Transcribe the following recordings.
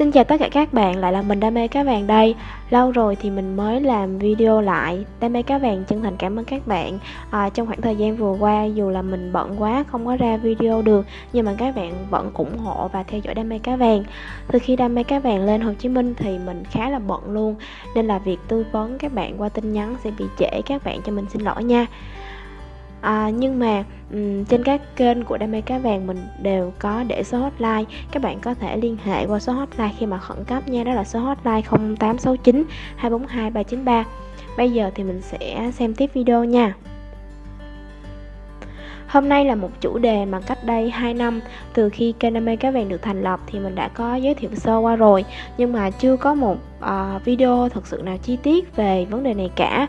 Xin chào tất cả các bạn, lại là mình Đam mê cá vàng đây. Lâu rồi thì mình mới làm video lại Đam mê cá vàng chân thành cảm ơn các bạn. À, Trong khoảng thời gian vừa qua dù là mình bận quá không có ra video được Nhưng mà các bạn vẫn ủng hộ và theo dõi Đam mê cá vàng. Từ khi Đam mê cá vàng lên Hồ Chí Minh thì mình khá là bận luôn Nên là việc tư vấn các bạn qua tin nhắn sẽ bị trễ Các bạn cho mình xin lỗi nha à, nhưng mà um, trên các kênh của đam mê cá vàng mình đều có để số hotline. Các bạn có thể liên hệ qua số hotline khi mà khẩn cấp nha đó là số hotline 0869 242 393 bây giờ thì mình sẽ xem tiếp video nha. Hôm nay là một chủ đề mà cách đây 2 năm từ khi kênh Đam mê cá vàng được thành lập thì mình đã có giới thiệu sơ qua rồi. Nhưng mà chưa có một uh, video thật sự nào chi tiết về vấn đề này cả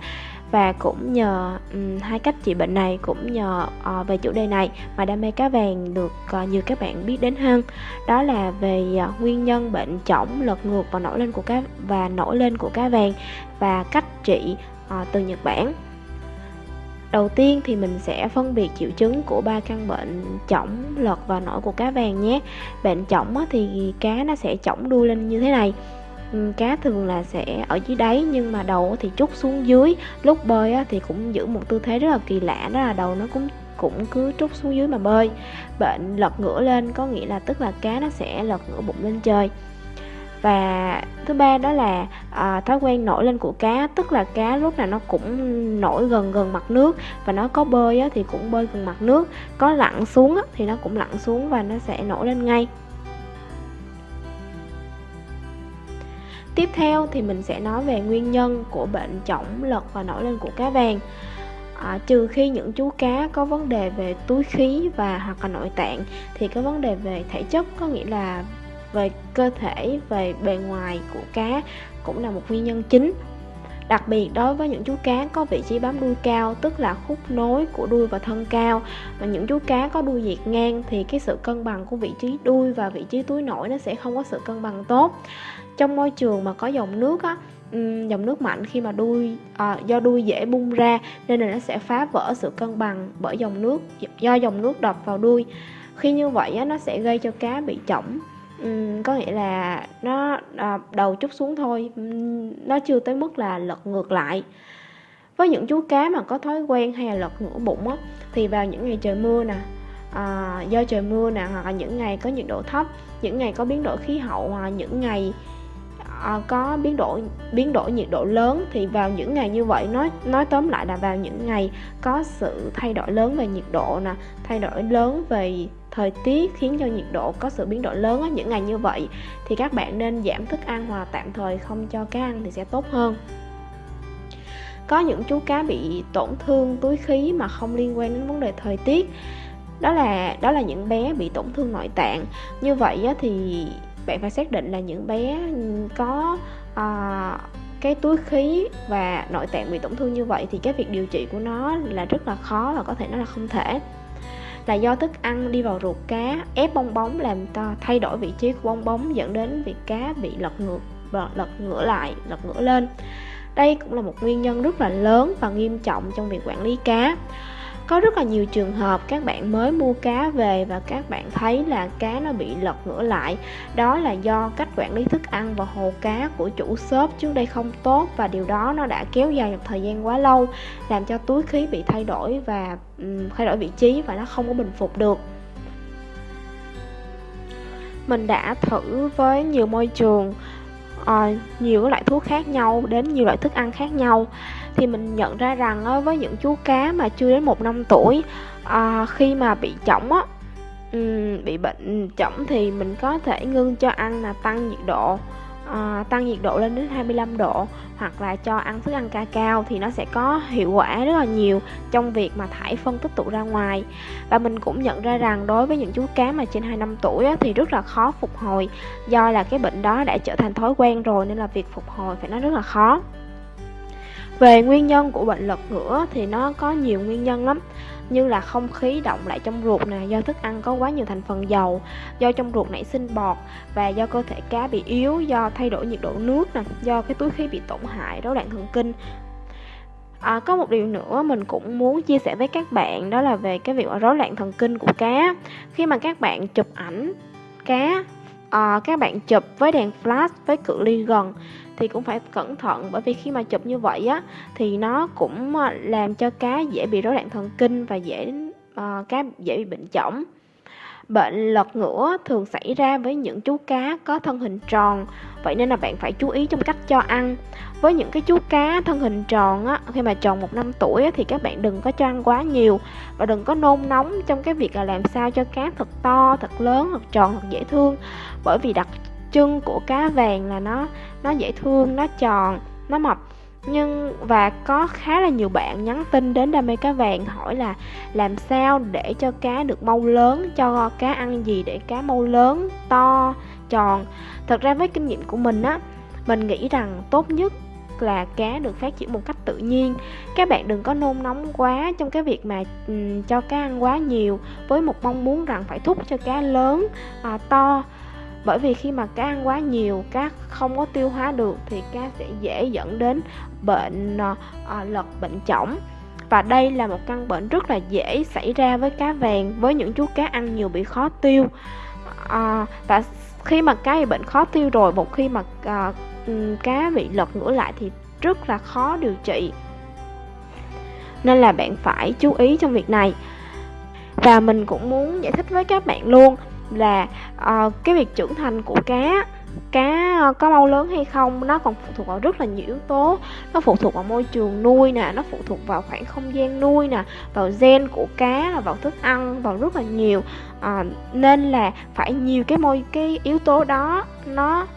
và cũng nhờ um, hai cách trị bệnh này cũng nhờ uh, về chủ đề này mà đam mê cá vàng được uh, nhiều các bạn biết đến hơn. Đó là về uh, nguyên nhân bệnh chổng lật ngược và nổi lên của cá và nổi lên của cá vàng và cách trị uh, từ Nhật Bản. Đầu tiên thì mình sẽ phân biệt triệu chứng của ba căn bệnh chỏng, lật và nổi của cá vàng nhé. Bệnh chỏng thì cá nó sẽ chỏng đuôi lên như thế này. Ừ, cá thường là sẽ ở dưới đáy nhưng mà đầu thì trút xuống dưới. Lúc bơi thì cũng giữ một tư thế rất là kỳ lạ đó là đầu nó cũng cũng cứ trút xuống dưới mà bơi. Bệnh lật ngửa lên có nghĩa là tức là cá nó sẽ lật ngửa bụng lên trời. Và thứ ba đó là à, thói quen nổi lên của cá tức là cá lúc nào nó cũng nổi gần gần mặt nước. Và nó có bơi á, thì cũng bơi gần mặt nước. Có lặn xuống á, thì nó cũng lặn xuống và nó sẽ nổi lên ngay. Tiếp theo thì mình sẽ nói về nguyên nhân của bệnh chỏng lật và nổi lên của cá vàng. À, Trừ khi những chú cá có vấn đề về túi khí và hoặc là nội tạng Thì có vấn đề về thể chất có nghĩa là về cơ thể, về bề ngoài của cá cũng là một nguyên nhân chính. Đặc biệt đối với những chú cá có vị trí bám đuôi cao tức là khúc nối của đuôi và thân cao và những chú cá có đuôi dẹt ngang thì cái sự cân bằng của vị trí đuôi và vị trí túi nổi nó sẽ không có sự cân bằng tốt. Trong môi trường mà có dòng nước á dòng nước mạnh khi mà đuôi à, do đuôi dễ bung ra nên là nó sẽ phá vỡ sự cân bằng bởi dòng nước do dòng nước đập vào đuôi. Khi như vậy á, nó sẽ gây cho cá bị chỏng uhm, có nghĩa là nó à, đầu chút xuống thôi nó chưa tới mức là lật ngược lại. Với những chú cá mà có thói quen hay là lật ngửa bụng á thì vào những ngày trời mưa nè à, do trời mưa nè hoặc là những ngày có nhiệt độ thấp những ngày có biến đổi khí hậu hoặc là những ngày à, có biến đổi biến đổi nhiệt độ lớn thì vào những ngày như vậy nói nói tóm lại là vào những ngày có sự thay đổi lớn về nhiệt độ nè thay đổi lớn về thời tiết khiến cho nhiệt độ có sự biến đổi lớn ở những ngày như vậy thì các bạn nên giảm thức ăn hoặc tạm thời không cho cá ăn thì sẽ tốt hơn. Có những chú cá bị tổn thương túi khí mà không liên quan đến vấn đề thời tiết. Đó là đó là những bé bị tổn thương nội tạng. Như vậy thì bạn phải xác định là những bé có à, cái túi khí và nội tạng bị tổn thương như vậy thì cái việc điều trị của nó là rất là khó và có thể nó là không thể là do thức ăn, đi vào ruột cá, ép bong bóng làm ta thay đổi vị trí của bong bóng, dẫn đến việc cá bị lật ngược, và lật ngửa lại, lật ngửa lên. Đây cũng là một nguyên nhân rất là lớn và nghiêm trọng trong việc quản lý cá có rất là nhiều trường hợp các bạn mới mua cá về và các bạn thấy là cá nó bị lật ngửa lại. Đó là do cách quản lý thức ăn và hồ cá của chủ shop trước đây không tốt và điều đó nó đã kéo dài một thời gian quá lâu làm cho túi khí bị thay đổi và um, thay đổi vị trí và nó không có bình phục được. Mình đã thử với nhiều môi trường uh, nhiều loại thuốc khác nhau đến nhiều loại thức ăn khác nhau thì mình nhận ra rằng với những chú cá mà chưa đến một năm tuổi à, khi mà bị chỏng á bị bệnh chỏng thì mình có thể ngưng cho ăn là tăng nhiệt độ à, tăng nhiệt độ lên đến 25 độ hoặc là cho ăn thức ăn ca cao thì nó sẽ có hiệu quả rất là nhiều trong việc mà thải phân tích tụ ra ngoài. Và mình cũng nhận ra rằng đối với những chú cá mà trên 2 năm tuổi á, thì rất là khó phục hồi do là cái bệnh đó đã trở thành thói quen rồi nên là việc phục hồi phải nói rất là khó về nguyên nhân của bệnh lật ngửa thì nó có nhiều nguyên nhân lắm như là không khí động lại trong ruột nè do thức ăn có quá nhiều thành phần dầu do trong ruột nảy sinh bọt và do cơ thể cá bị yếu do thay đổi nhiệt độ nước nè do cái túi khí bị tổn hại rối loạn thần kinh. À, có một điều nữa mình cũng muốn chia sẻ với các bạn đó là về cái việc rối loạn thần kinh của cá. Khi mà các bạn chụp ảnh cá à, các bạn chụp với đèn flash với cự ly gần thì cũng phải cẩn thận bởi vì khi mà chụp như vậy á thì nó cũng ờ, làm cho cá dễ bị rối loạn thần kinh và dễ uh, cá dễ bị bệnh chỏng. Bệnh lật ngửa thường xảy ra với những chú cá có thân hình tròn, vậy nên là bạn phải chú ý trong cách cho ăn. Với những cái chú cá thân hình tròn á, khi mà tròn một năm tuổi á, thì các bạn đừng có cho ăn quá nhiều và đừng có nôn nóng trong cái việc là làm sao cho cá thật to, thật lớn, thật tròn, thật dễ thương. Bởi vì đặc trưng của cá vàng là nó nó dễ thương, nó tròn, nó mập nhưng và có khá là nhiều bạn nhắn tin đến đam mê cá vàng hỏi là làm sao để cho cá được mau lớn cho cá ăn gì để cá mau lớn to tròn. Thật ra với kinh nghiệm của mình á mình nghĩ rằng tốt nhất là cá được phát triển một cách tự nhiên. Các bạn đừng có nôn nóng quá trong cái việc mà um, cho cá ăn quá nhiều với một mong muốn rằng phải thúc cho cá lớn à, to bởi vì khi mà cá ăn quá nhiều cá không có tiêu hóa được thì cá sẽ dễ dẫn đến bệnh à, lật bệnh chỏng. Và đây là một căn bệnh rất là dễ xảy ra với cá vàng với những chú cá ăn nhiều bị khó tiêu. À, và khi mà cá bị bệnh khó tiêu rồi một khi mà à, cá bị lật ngửa lại thì rất là khó điều trị. Nên là bạn phải chú ý trong việc này. Và mình cũng muốn giải thích với các bạn luôn là uh, cái việc trưởng thành của cá cá ờ, có mau lớn hay không nó còn phụ thuộc vào rất là nhiều yếu tố. Nó phụ thuộc vào môi trường nuôi nè nó phụ thuộc vào khoảng không gian nuôi nè vào gen của cá vào thức ăn vào rất là nhiều. À, nên là phải nhiều cái môi cái yếu tố đó nó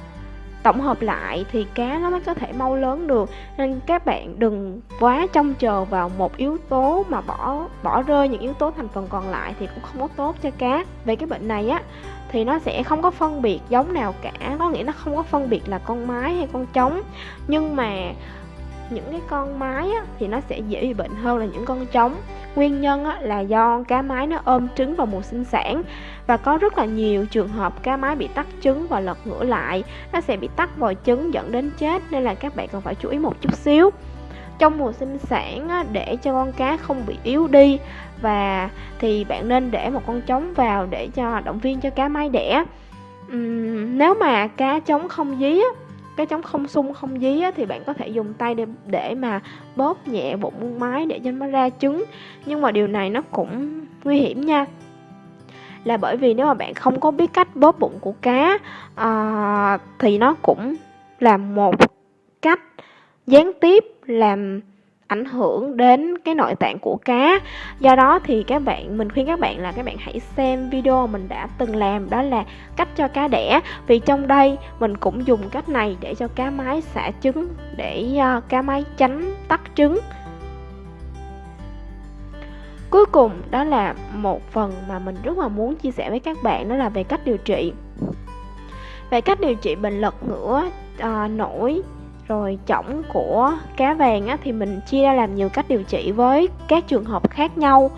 tổng hợp lại thì cá nó mới có thể mau lớn được. Nên các bạn đừng quá trông chờ vào một yếu tố mà bỏ bỏ rơi những yếu tố thành phần còn lại thì cũng không có tốt cho cá. Về cái bệnh này á, thì nó sẽ không có phân biệt giống nào cả. Có nghĩa nó không có phân biệt là con mái hay con trống. Nhưng mà những cái con mái á, thì nó sẽ dễ bị bệnh hơn là những con trống. Nguyên nhân á, là do cá mái nó ôm trứng vào mùa sinh sản và có rất là nhiều trường hợp cá mái bị tắc trứng và lật ngửa lại. Nó sẽ bị tắc vòi trứng dẫn đến chết nên là các bạn cần phải chú ý một chút xíu. Trong mùa sinh sản á, để cho con cá không bị yếu đi và thì bạn nên để một con trống vào để cho động viên cho cá mái đẻ. Uhm, nếu mà cá trống không dí á, cái trống không sung không dí á, thì bạn có thể dùng tay để để mà bóp nhẹ bụng mái để cho nó ra trứng. Nhưng mà điều này nó cũng nguy hiểm nha. Là bởi vì nếu mà bạn không có biết cách bóp bụng của cá à, thì nó cũng là một cách gián tiếp làm ảnh hưởng đến cái nội tạng của cá. Do đó thì các bạn mình khuyên các bạn là các bạn hãy xem video mình đã từng làm đó là cách cho cá đẻ. Vì trong đây mình cũng dùng cách này để cho cá mái xả trứng để uh, cá mái tránh tắt trứng. Cuối cùng đó là một phần mà mình rất là muốn chia sẻ với các bạn đó là về cách điều trị. Về cách điều trị bệnh lật ngửa à, nổi rồi chỏng của cá vàng á, thì mình chia ra làm nhiều cách điều trị với các trường hợp khác nhau.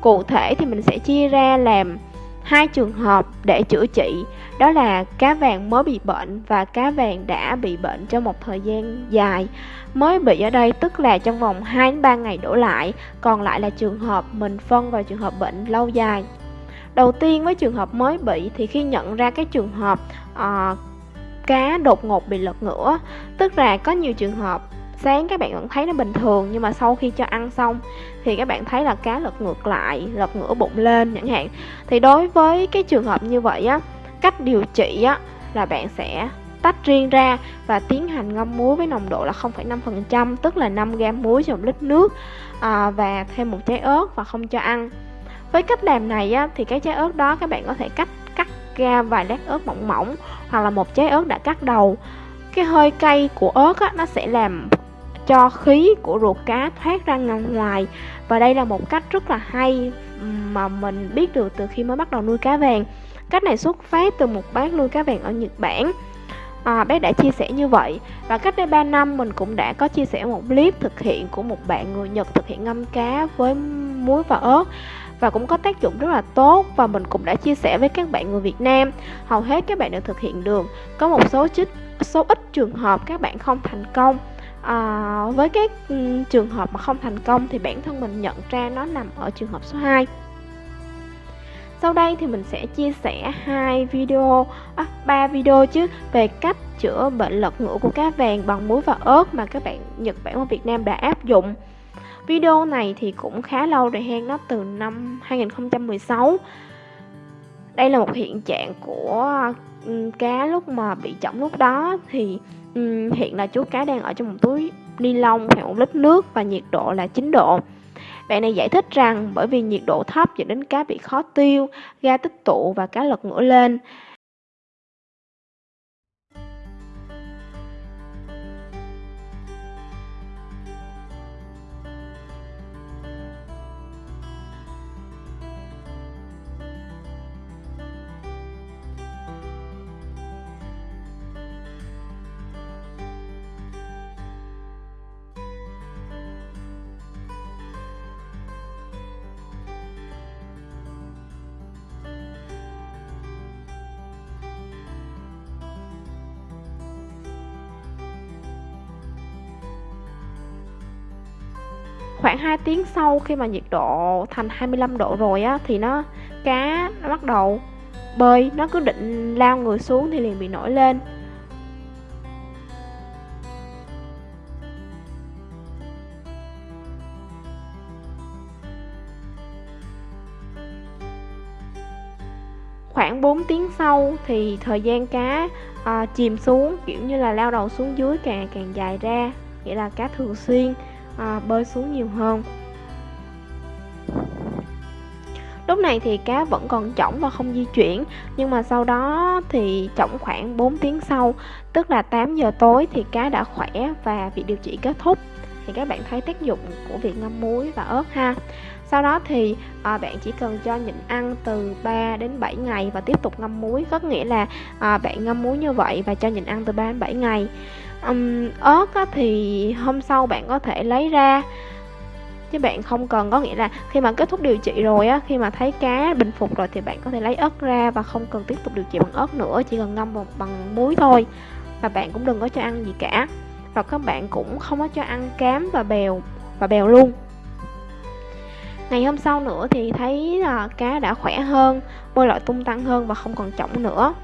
Cụ thể thì mình sẽ chia ra làm hai trường hợp để chữa trị. Đó là cá vàng mới bị bệnh và cá vàng đã bị bệnh trong một thời gian dài. Mới bị ở đây tức là trong vòng 2 đến 3 ngày đổ lại còn lại là trường hợp mình phân vào trường hợp bệnh lâu dài. Đầu tiên với trường hợp mới bị thì khi nhận ra cái trường hợp uh, cá đột ngột bị lật ngửa. Tức là có nhiều trường hợp sáng các bạn vẫn thấy nó bình thường nhưng mà sau khi cho ăn xong thì các bạn thấy là cá lật ngược lại lật ngửa bụng lên chẳng hạn. Thì đối với cái trường hợp như vậy á cách điều trị á là bạn sẽ tách riêng ra và tiến hành ngâm muối với nồng độ là 0,5% tức là 5 gam muối trong lít nước à, và thêm một trái ớt và không cho ăn. Với cách làm này á, thì cái trái ớt đó các bạn có thể cắt ra vài lát ớt mỏng mỏng hoặc là một trái ớt đã cắt đầu. Cái hơi cay của ớt á, nó sẽ làm cho khí của ruột cá thoát ra ngoài. Và đây là một cách rất là hay mà mình biết được từ khi mới bắt đầu nuôi cá vàng. Cách này xuất phát từ một bác nuôi cá vàng ở Nhật Bản. À, bác đã chia sẻ như vậy. Và cách đây 3 năm mình cũng đã có chia sẻ một clip thực hiện của một bạn người Nhật thực hiện ngâm cá với muối và ớt và cũng có tác dụng rất là tốt và mình cũng đã chia sẻ với các bạn người Việt Nam. Hầu hết các bạn đều thực hiện được. Có một số chích số ít trường hợp các bạn không thành công. À, với các trường hợp mà không thành công thì bản thân mình nhận ra nó nằm ở trường hợp số 2 sau đây thì mình sẽ chia sẻ hai video à, ba video chứ về cách chữa bệnh lật ngửa của cá vàng bằng muối và ớt mà các bạn Nhật Bản và Việt Nam đã áp dụng. Video này thì cũng khá lâu rồi hen nó từ năm 2016 Đây là một hiện trạng của cá lúc mà bị chỏng lúc đó thì hiện là chú cá đang ở trong một túi ni lông khoảng một lít nước và nhiệt độ là 9 độ bạn này giải thích rằng bởi vì nhiệt độ thấp dẫn đến cá bị khó tiêu, ga tích tụ và cá lật ngửa lên. Khoảng 2 tiếng sau khi mà nhiệt độ thành 25 độ rồi á thì nó cá nó bắt đầu bơi. Nó cứ định lao người xuống thì liền bị nổi lên. Khoảng 4 tiếng sau thì thời gian cá à, chìm xuống kiểu như là lao đầu xuống dưới càng càng dài ra nghĩa là cá thường xuyên à, bơi xuống nhiều hơn. Lúc này thì cá vẫn còn chỏng và không di chuyển Nhưng mà sau đó thì chỏng khoảng 4 tiếng sau Tức là 8 giờ tối thì cá đã khỏe và việc điều trị kết thúc. Thì các bạn thấy tác dụng của việc ngâm muối và ớt ha. Sau đó thì à, bạn chỉ cần cho nhịn ăn từ 3 đến 7 ngày và tiếp tục ngâm muối Có nghĩa là à, bạn ngâm muối như vậy và cho nhịn ăn từ 3 đến 7 ngày um, ớt á, thì hôm sau bạn có thể lấy ra. Chứ bạn không cần có nghĩa là khi mà kết thúc điều trị rồi á khi mà thấy cá bình phục rồi thì bạn có thể lấy ớt ra và không cần tiếp tục điều trị bằng ớt nữa chỉ cần ngâm bằng, bằng muối thôi. Và bạn cũng đừng có cho ăn gì cả. Và các bạn cũng không có cho ăn cám và bèo và bèo luôn. Ngày hôm sau nữa thì thấy là cá đã khỏe hơn bơi lội tung tăng hơn và không còn trọng nữa.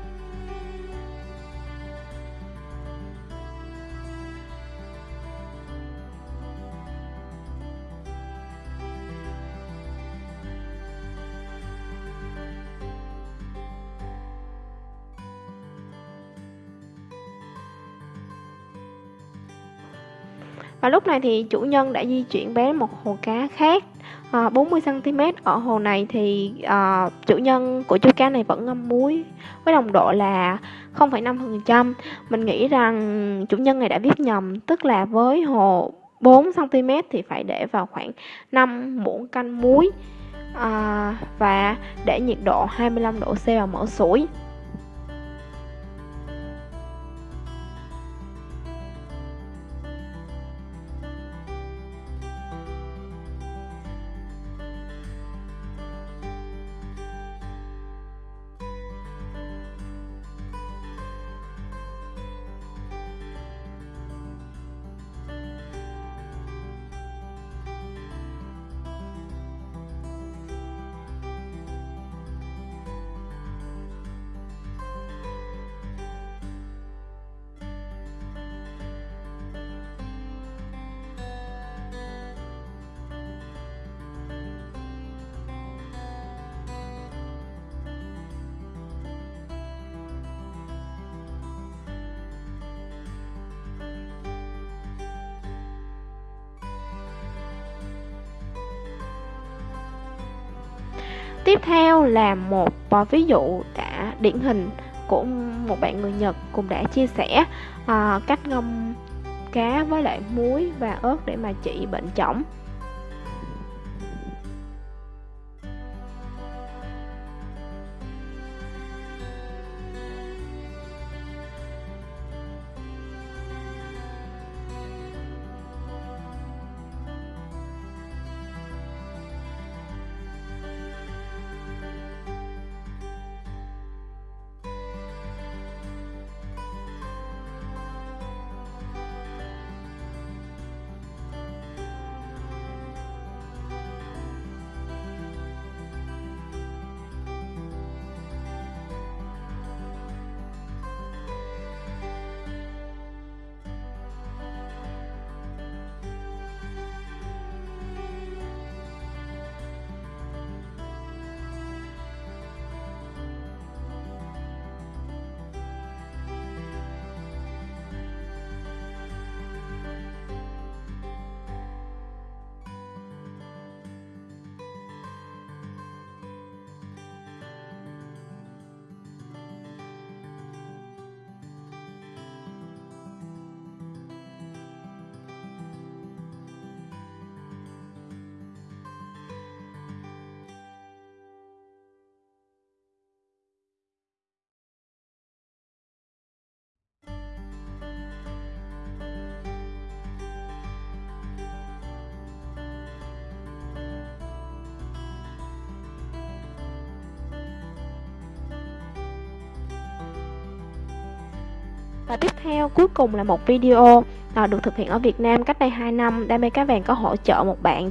Và lúc này thì chủ nhân đã di chuyển bé một hồ cá khác à, 40cm Ở hồ này thì à, chủ nhân của chú cá này vẫn ngâm muối với nồng độ là 0,5% Mình nghĩ rằng chủ nhân này đã viết nhầm Tức là với hồ 4cm thì phải để vào khoảng 5 muỗng canh muối à, Và để nhiệt độ 25 độ C vào mở sủi. Tiếp theo là một ví dụ đã điển hình của một bạn người Nhật cũng đã chia sẻ uh, cách ngâm cá với lại muối và ớt để mà trị bệnh chỏng. Và tiếp theo cuối cùng là một video à, được thực hiện ở Việt Nam cách đây 2 năm. Đam mê cá vàng có hỗ trợ một bạn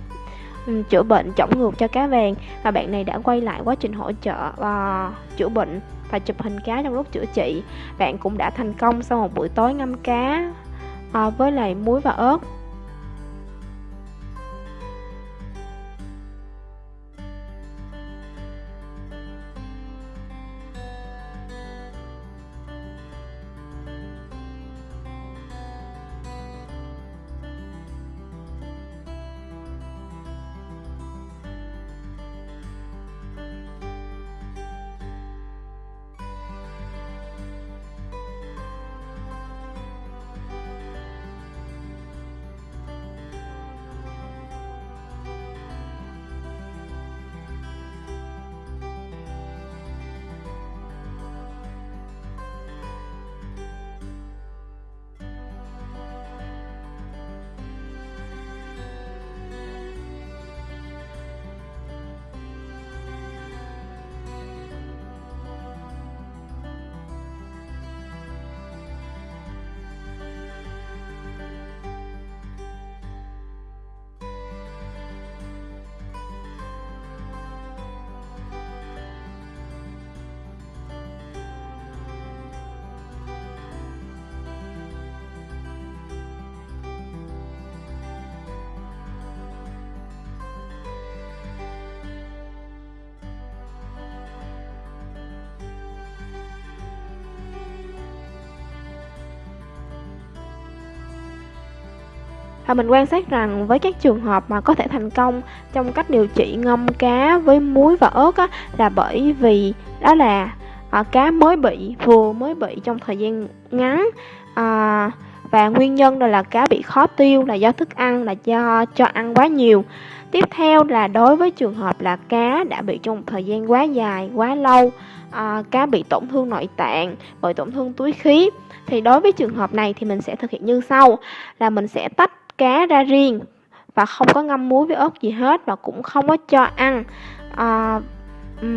um, chữa bệnh chổng ngược cho cá vàng và bạn này đã quay lại quá trình hỗ trợ uh, chữa bệnh và chụp hình cá trong lúc chữa trị. Bạn cũng đã thành công sau một buổi tối ngâm cá uh, với lại muối và ớt. Và mình quan sát rằng với các trường hợp mà có thể thành công trong cách điều trị ngâm cá với muối và ớt á, là bởi vì đó là à, cá mới bị, vừa mới bị trong thời gian ngắn à, và nguyên nhân đó là cá bị khó tiêu là do thức ăn là do cho ăn quá nhiều. Tiếp theo là đối với trường hợp là cá đã bị trong một thời gian quá dài, quá lâu, à, cá bị tổn thương nội tạng, bởi tổn thương túi khí thì đối với trường hợp này thì mình sẽ thực hiện như sau là mình sẽ tách cá ra riêng và không có ngâm muối với ớt gì hết và cũng không có cho ăn. À,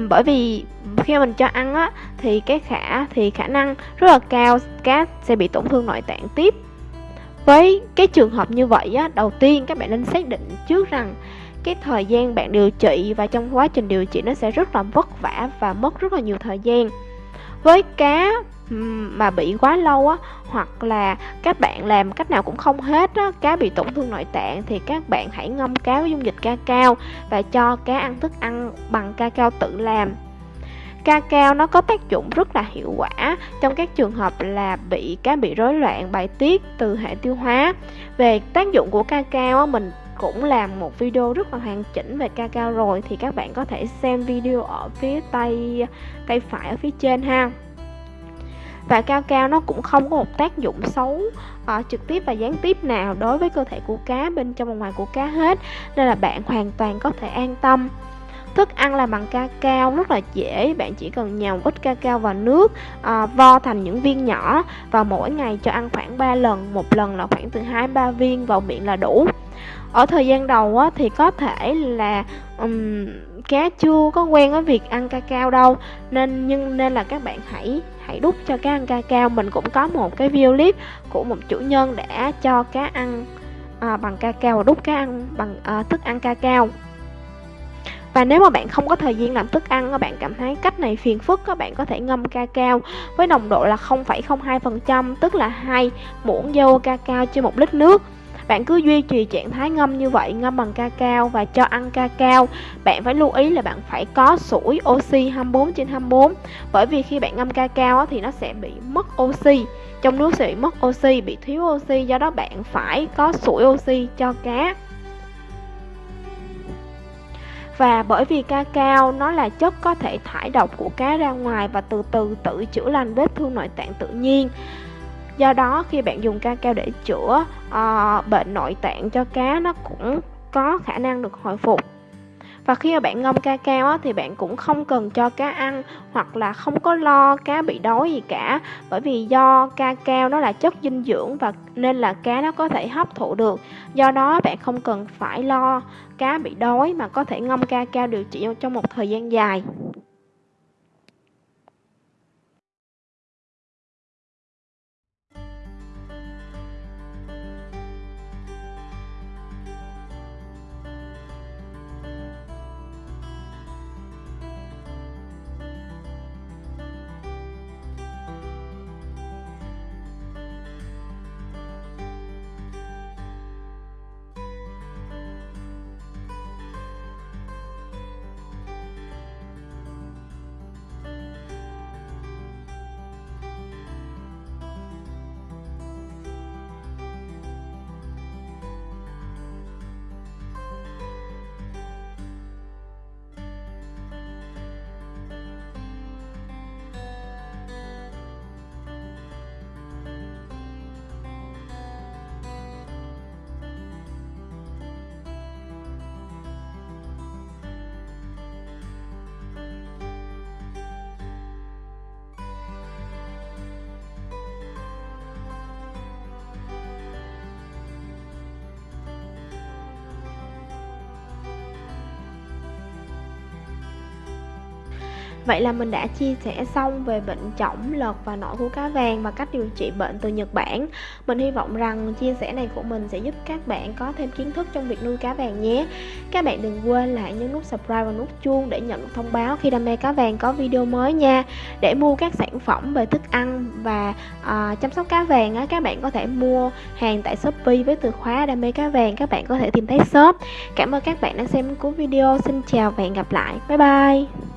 bởi vì khi mình cho ăn á thì cái khả thì khả năng rất là cao cá sẽ bị tổn thương nội tạng tiếp. Với cái trường hợp như vậy á đầu tiên các bạn nên xác định trước rằng cái thời gian bạn điều trị và trong quá trình điều trị nó sẽ rất là vất vả và mất rất là nhiều thời gian. Với cá mà bị quá lâu á, hoặc là các bạn làm cách nào cũng không hết á, cá bị tổn thương nội tạng thì các bạn hãy ngâm cá với dung dịch ca cao và cho cá ăn thức ăn bằng ca cao tự làm. Ca cao nó có tác dụng rất là hiệu quả trong các trường hợp là bị, cá bị rối loạn bài tiết từ hệ tiêu hóa. Về tác dụng của ca cao mình cũng làm một video rất là hoàn chỉnh về ca cao rồi thì các bạn có thể xem video ở phía tay tay phải, ở phía trên ha và cao cao nó cũng không có một tác dụng xấu uh, trực tiếp và gián tiếp nào đối với cơ thể của cá bên trong và ngoài của cá hết. Nên là bạn hoàn toàn có thể an tâm. Thức ăn làm bằng ca cao rất là dễ bạn chỉ cần nhào ít ca cao vào nước à, vo thành những viên nhỏ và mỗi ngày cho ăn khoảng 3 lần một lần là khoảng từ 2 3 viên vào miệng là đủ ở thời gian đầu á, thì có thể là um, cá chưa có quen với việc ăn ca cao đâu. Nên nhưng nên là các bạn hãy hãy đút cho cá ăn ca cao. Mình cũng có một cái video clip của một chủ nhân đã cho cá ăn à, bằng ca cao và đút cá ăn bằng à, thức ăn ca cao. Và nếu mà bạn không có thời gian làm thức ăn các bạn cảm thấy cách này phiền phức các bạn có thể ngâm ca cao với nồng độ là 0,02% tức là hai muỗng dâu ca cao trên một lít nước bạn cứ duy trì trạng thái ngâm như vậy, ngâm bằng ca cao và cho ăn ca cao. Bạn phải lưu ý là bạn phải có sủi oxy 24 trên 24 Bởi vì khi bạn ngâm ca cao thì nó sẽ bị mất oxy Trong nước sẽ bị mất oxy, bị thiếu oxy Do đó bạn phải có sủi oxy cho cá và bởi vì ca cao nó là chất có thể thải độc của cá ra ngoài và từ từ tự chữa lành vết thương nội tạng tự nhiên do đó khi bạn dùng ca cao để chữa uh, bệnh nội tạng cho cá nó cũng có khả năng được hồi phục. Và khi mà bạn ngâm ca cao á, thì bạn cũng không cần cho cá ăn hoặc là không có lo cá bị đói gì cả. Bởi vì do ca cao nó là chất dinh dưỡng và nên là cá nó có thể hấp thụ được. Do đó bạn không cần phải lo cá bị đói mà có thể ngâm ca cao điều trị trong một thời gian dài. Vậy là mình đã chia sẻ xong về bệnh chổng lợt và nổi của cá vàng và cách điều trị bệnh từ Nhật Bản. Mình hy vọng rằng chia sẻ này của mình sẽ giúp các bạn có thêm kiến thức trong việc nuôi cá vàng nhé. Các bạn đừng quên lại nhấn nút subscribe và nút chuông để nhận thông báo khi đam mê cá vàng có video mới nha. Để mua các sản phẩm về thức ăn và uh, chăm sóc cá vàng á, các bạn có thể mua hàng tại Shopee với từ khóa đam mê cá vàng. Các bạn có thể tìm thấy shop. Cảm ơn các bạn đã xem cuối video. Xin chào và hẹn gặp lại. Bye bye.